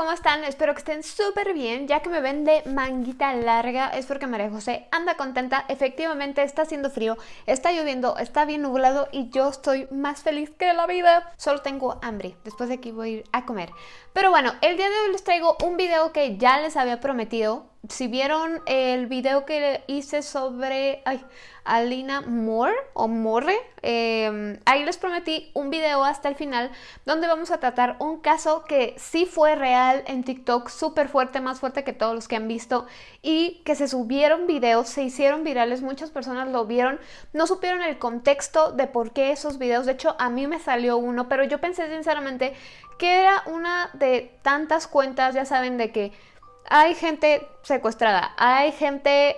¿cómo están? Espero que estén súper bien, ya que me ven de manguita larga, es porque María José anda contenta, efectivamente está haciendo frío, está lloviendo, está bien nublado y yo estoy más feliz que la vida. Solo tengo hambre, después de aquí voy a ir a comer. Pero bueno, el día de hoy les traigo un video que ya les había prometido, si vieron el video que hice sobre Alina Moore o Morre, em, ahí les prometí un video hasta el final donde vamos a tratar un caso que sí fue real en TikTok, súper fuerte, más fuerte que todos los que han visto y que se subieron videos, se hicieron virales, muchas personas lo vieron, no supieron el contexto de por qué esos videos, de hecho a mí me salió uno, pero yo pensé sinceramente que era una de tantas cuentas, ya saben, de que hay gente secuestrada, hay gente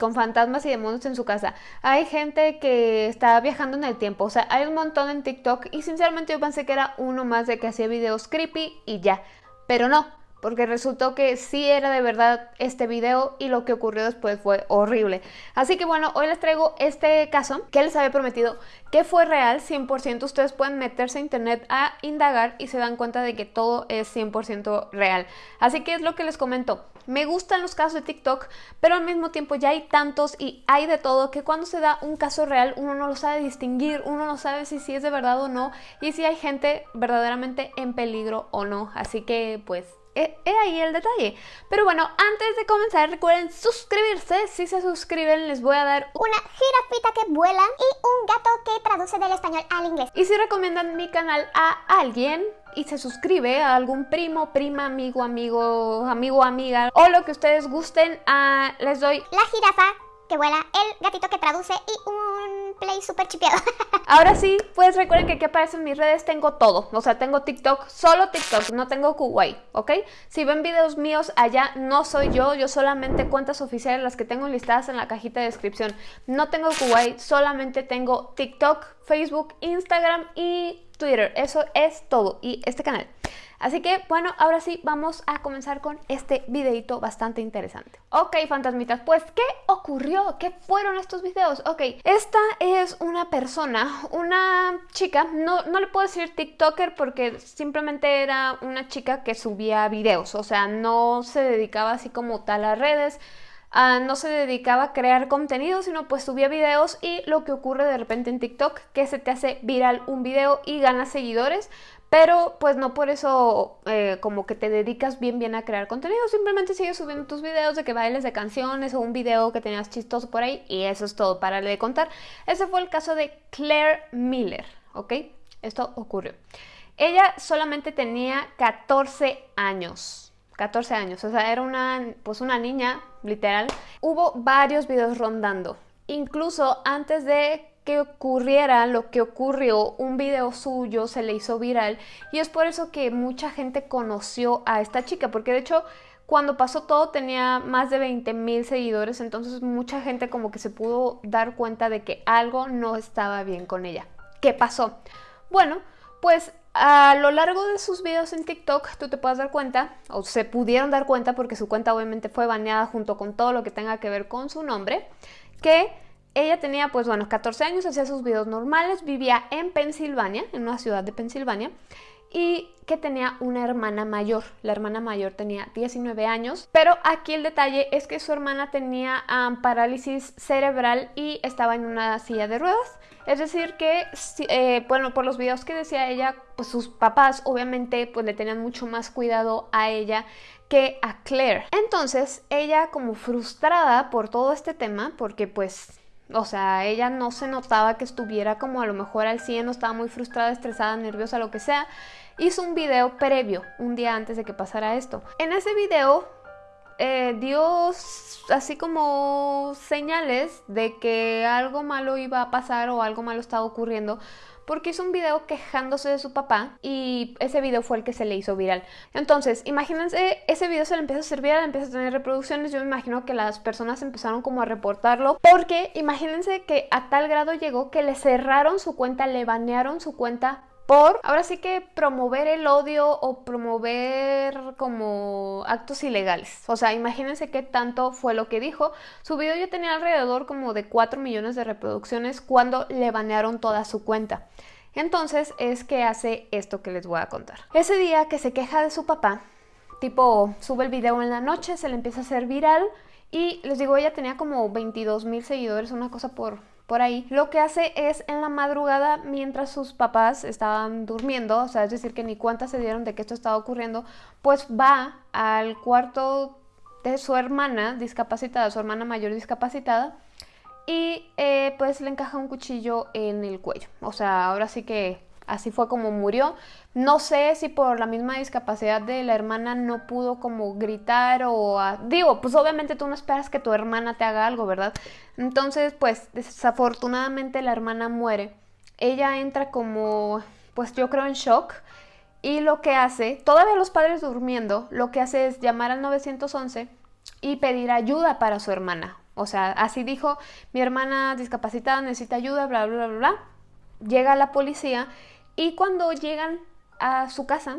con fantasmas y demonios en su casa, hay gente que está viajando en el tiempo, o sea, hay un montón en TikTok y sinceramente yo pensé que era uno más de que hacía videos creepy y ya, pero no, porque resultó que sí era de verdad este video y lo que ocurrió después fue horrible. Así que bueno, hoy les traigo este caso que les había prometido que fue real, 100%. Ustedes pueden meterse a internet a indagar y se dan cuenta de que todo es 100% real. Así que es lo que les comento. Me gustan los casos de TikTok, pero al mismo tiempo ya hay tantos y hay de todo que cuando se da un caso real uno no lo sabe distinguir, uno no sabe si sí es de verdad o no y si hay gente verdaderamente en peligro o no. Así que pues He, ahí el detalle. Pero bueno, antes de comenzar recuerden suscribirse. Si se suscriben les voy a dar una jirafita que vuela y un gato que traduce del español al inglés. Y si recomiendan mi canal a alguien y se suscribe a algún primo, prima, amigo, amigo, amigo, amiga o lo que ustedes gusten, ah, les doy la jirafa que vuela, el gatito que traduce y un play super chipeado. Ahora sí, pues recuerden que aquí aparece en mis redes tengo todo. O sea, tengo TikTok, solo TikTok, no tengo Kuwait, ¿ok? Si ven videos míos allá, no soy yo, yo solamente cuentas oficiales, las que tengo listadas en la cajita de descripción. No tengo Kuwait, solamente tengo TikTok, Facebook, Instagram y Twitter. Eso es todo. Y este canal. Así que bueno, ahora sí vamos a comenzar con este videito bastante interesante. Ok, fantasmitas, pues ¿qué ocurrió? ¿Qué fueron estos videos? Ok, esta es una persona, una chica, no, no le puedo decir TikToker porque simplemente era una chica que subía videos, o sea, no se dedicaba así como tal a redes, ah, no se dedicaba a crear contenido, sino pues subía videos y lo que ocurre de repente en TikTok, que se te hace viral un video y ganas seguidores, pero pues no por eso eh, como que te dedicas bien bien a crear contenido, simplemente sigues subiendo tus videos de que bailes de canciones o un video que tenías chistoso por ahí y eso es todo, para de contar. Ese fue el caso de Claire Miller, ¿ok? Esto ocurrió. Ella solamente tenía 14 años. 14 años, o sea, era una, pues una niña, literal. Hubo varios videos rondando. Incluso antes de que ocurriera lo que ocurrió, un video suyo se le hizo viral y es por eso que mucha gente conoció a esta chica, porque de hecho cuando pasó todo tenía más de 20 mil seguidores, entonces mucha gente como que se pudo dar cuenta de que algo no estaba bien con ella. ¿Qué pasó? Bueno, pues a lo largo de sus videos en TikTok tú te puedes dar cuenta, o se pudieron dar cuenta porque su cuenta obviamente fue baneada junto con todo lo que tenga que ver con su nombre, que ella tenía, pues bueno, 14 años, hacía sus videos normales, vivía en Pensilvania, en una ciudad de Pensilvania, y que tenía una hermana mayor. La hermana mayor tenía 19 años, pero aquí el detalle es que su hermana tenía parálisis cerebral y estaba en una silla de ruedas. Es decir que, eh, bueno, por los videos que decía ella, pues sus papás obviamente pues le tenían mucho más cuidado a ella que a Claire. Entonces ella como frustrada por todo este tema, porque pues o sea, ella no se notaba que estuviera como a lo mejor al 100, no estaba muy frustrada, estresada, nerviosa, lo que sea. Hizo un video previo, un día antes de que pasara esto. En ese video eh, dio así como señales de que algo malo iba a pasar o algo malo estaba ocurriendo porque hizo un video quejándose de su papá y ese video fue el que se le hizo viral. Entonces, imagínense, ese video se le empieza a hacer viral, empieza a tener reproducciones, yo me imagino que las personas empezaron como a reportarlo, porque imagínense que a tal grado llegó que le cerraron su cuenta, le banearon su cuenta ahora sí que promover el odio o promover como actos ilegales. O sea, imagínense qué tanto fue lo que dijo. Su video ya tenía alrededor como de 4 millones de reproducciones cuando le banearon toda su cuenta. Entonces es que hace esto que les voy a contar. Ese día que se queja de su papá, tipo sube el video en la noche, se le empieza a hacer viral y les digo, ella tenía como 22 mil seguidores, una cosa por, por ahí. Lo que hace es en la madrugada, mientras sus papás estaban durmiendo, o sea, es decir, que ni cuenta se dieron de que esto estaba ocurriendo, pues va al cuarto de su hermana discapacitada, su hermana mayor discapacitada, y eh, pues le encaja un cuchillo en el cuello. O sea, ahora sí que así fue como murió. No sé si por la misma discapacidad de la hermana no pudo como gritar o... digo, pues obviamente tú no esperas que tu hermana te haga algo, ¿verdad? Entonces, pues desafortunadamente la hermana muere. Ella entra como, pues yo creo en shock. Y lo que hace, todavía los padres durmiendo, lo que hace es llamar al 911 y pedir ayuda para su hermana. O sea, así dijo, mi hermana discapacitada necesita ayuda, bla, bla, bla, bla. Llega la policía y cuando llegan a su casa,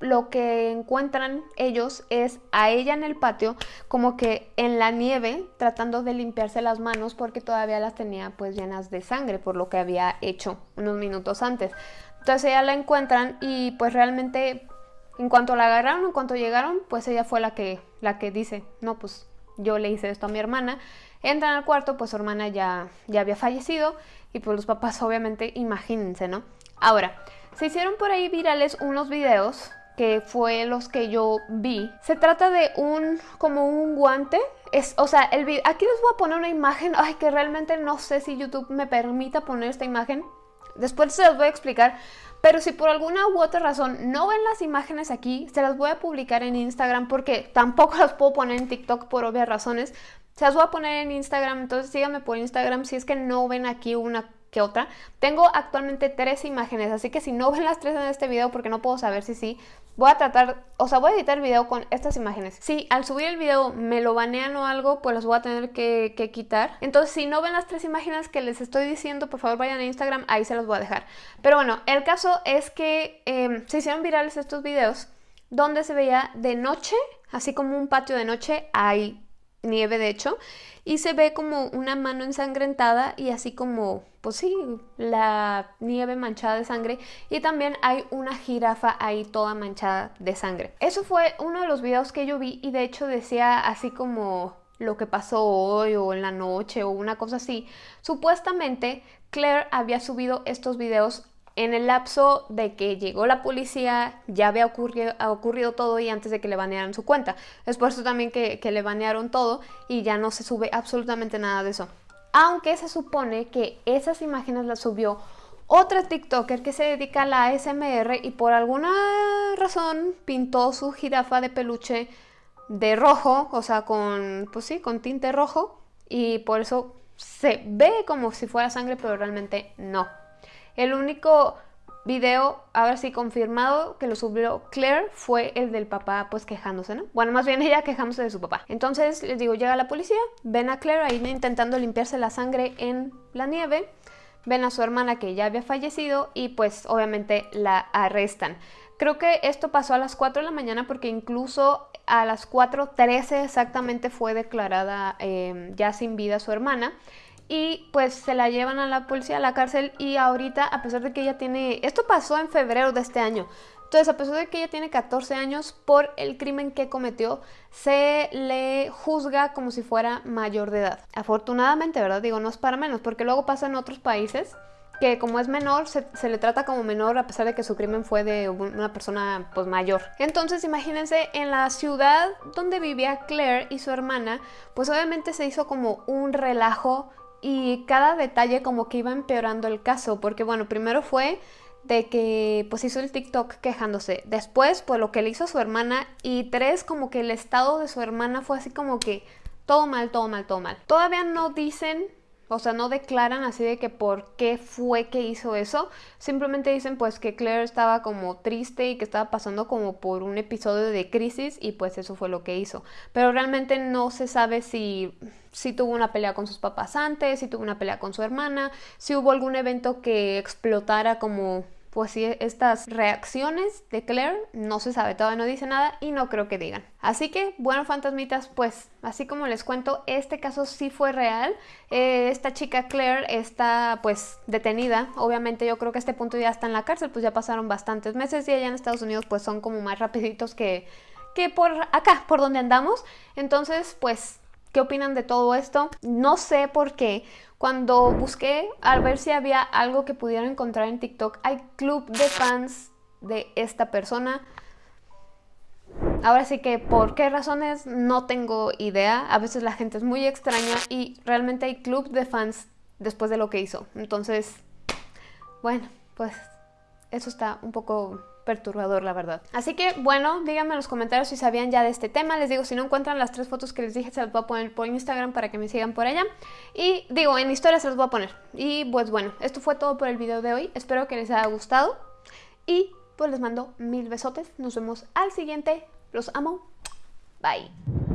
lo que encuentran ellos es a ella en el patio, como que en la nieve, tratando de limpiarse las manos porque todavía las tenía pues llenas de sangre por lo que había hecho unos minutos antes. Entonces ella la encuentran y pues realmente en cuanto la agarraron, en cuanto llegaron, pues ella fue la que, la que dice, no, pues yo le hice esto a mi hermana. Entran al cuarto, pues su hermana ya, ya había fallecido y pues los papás obviamente, imagínense, ¿no? Ahora, se hicieron por ahí virales unos videos que fue los que yo vi. Se trata de un, como un guante. Es, o sea, el aquí les voy a poner una imagen, ay, que realmente no sé si YouTube me permita poner esta imagen. Después se las voy a explicar. Pero si por alguna u otra razón no ven las imágenes aquí, se las voy a publicar en Instagram porque tampoco las puedo poner en TikTok por obvias razones. Se las voy a poner en Instagram, entonces síganme por Instagram si es que no ven aquí una que otra. Tengo actualmente tres imágenes, así que si no ven las tres en este video, porque no puedo saber si sí, voy a tratar, o sea, voy a editar el video con estas imágenes. Si al subir el video me lo banean o algo, pues las voy a tener que, quitar. Entonces, si no ven las tres imágenes que les estoy diciendo, por favor vayan a Instagram, ahí se los voy a dejar. Pero bueno, el caso es que em, se hicieron virales estos videos donde se veía de noche, así como un patio de noche, hay nieve de hecho, y se ve como una mano ensangrentada y así como, pues sí, la nieve manchada de sangre y también hay una jirafa ahí toda manchada de sangre. Eso fue uno de los videos que yo vi y de hecho decía así como lo que pasó hoy o en la noche o una cosa así. Supuestamente Claire había subido estos videos en el lapso de que llegó la policía, ya había ocurrido, ocurrido todo y antes de que le banearan su cuenta. Es por eso también que, le banearon todo y ya no se sube absolutamente nada de eso. Aunque se supone que esas imágenes las subió otra TikToker que se dedica a la ASMR y por alguna razón pintó su jirafa de peluche de rojo, o sea, con, pues sí, con tinte rojo y por eso se ve como si fuera sangre, pero realmente no. El único video, ahora sí confirmado, que lo subió Claire fue el del papá pues quejándose, ¿no? Bueno, más bien ella quejándose de su papá. Entonces les digo, llega la policía, ven a Claire ahí intentando limpiarse la sangre en la nieve, ven a su hermana que ya había fallecido y pues obviamente la arrestan. Creo que esto pasó a las 4 de la mañana porque incluso a las 4.13 exactamente fue declarada eh, ya sin vida su hermana y pues se la llevan a la policía a la cárcel y ahorita a pesar de que ella tiene, esto pasó en febrero de este año, entonces a pesar de que ella tiene 14 años por el crimen que cometió, se le juzga como si fuera mayor de edad. Afortunadamente, ¿verdad? Digo, no es para menos, porque luego pasa en otros países que como es menor, se, le trata como menor a pesar de que su crimen fue de una persona pues mayor. Entonces imagínense en la ciudad donde vivía Claire y su hermana, pues obviamente se hizo como un relajo y cada detalle como que iba empeorando el caso, porque bueno, primero fue de que pues hizo el TikTok quejándose, después pues lo que le hizo a su hermana y tres como que el estado de su hermana fue así como que todo mal, todo mal, todo mal. Todavía no dicen o sea, no declaran así de que por qué fue que hizo eso. Simplemente dicen pues que Claire estaba como triste y que estaba pasando como por un episodio de crisis y pues eso fue lo que hizo. Pero realmente no se sabe si, si tuvo una pelea con sus papás antes, si tuvo una pelea con su hermana, si hubo algún evento que explotara como pues sí, estas reacciones de Claire no se sabe, todavía no dice nada y no creo que digan. Así que, bueno, fantasmitas, pues así como les cuento, este caso sí fue real. Eh, esta chica Claire está pues detenida. Obviamente yo creo que a este punto ya está en la cárcel, pues ya pasaron bastantes meses y allá en Estados Unidos pues son como más rapiditos que que por acá, por donde andamos. Entonces, pues, ¿qué opinan de todo esto? No sé por qué. Cuando busqué a ver si había algo que pudiera encontrar en TikTok, hay club de fans de esta persona. Ahora sí que por qué razones no tengo idea. A veces la gente es muy extraña y realmente hay club de fans después de lo que hizo. Entonces, bueno, pues eso está un poco perturbador, la verdad. Así que, bueno, díganme en los comentarios si sabían ya de este tema. Les digo, si no encuentran las tres fotos que les dije, se las voy a poner por Instagram para que me sigan por allá. Y digo, en historia se las voy a poner. Y pues bueno, esto fue todo por el video de hoy. Espero que les haya gustado. Y pues les mando mil besotes. Nos vemos al siguiente. Los amo. Bye.